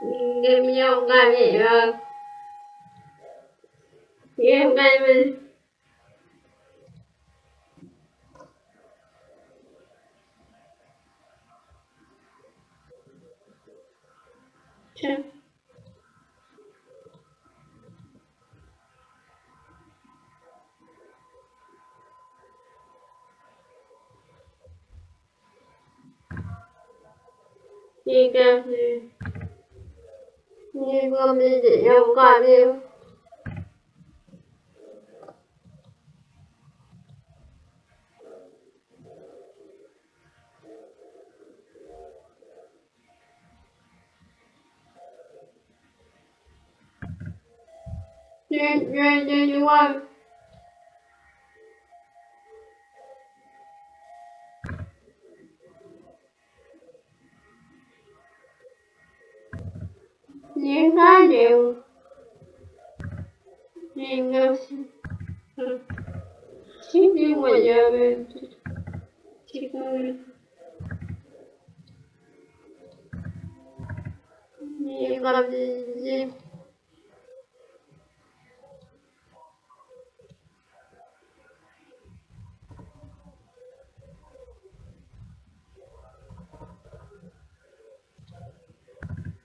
Game hôm nay vậy hơn Game hôm nay mình Chưa You. You will be để nhau qua You, you, you, you want. de Israel. De nascimento de mulher, de mulher. de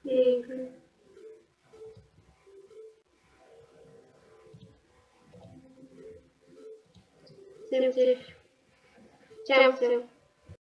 Negro. Всем, всем.